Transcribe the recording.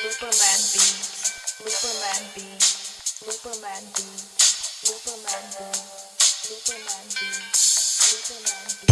Looperman beats, Looperman beats, Looperman beats, Looperman beats, Looperman beats, Looperman beats.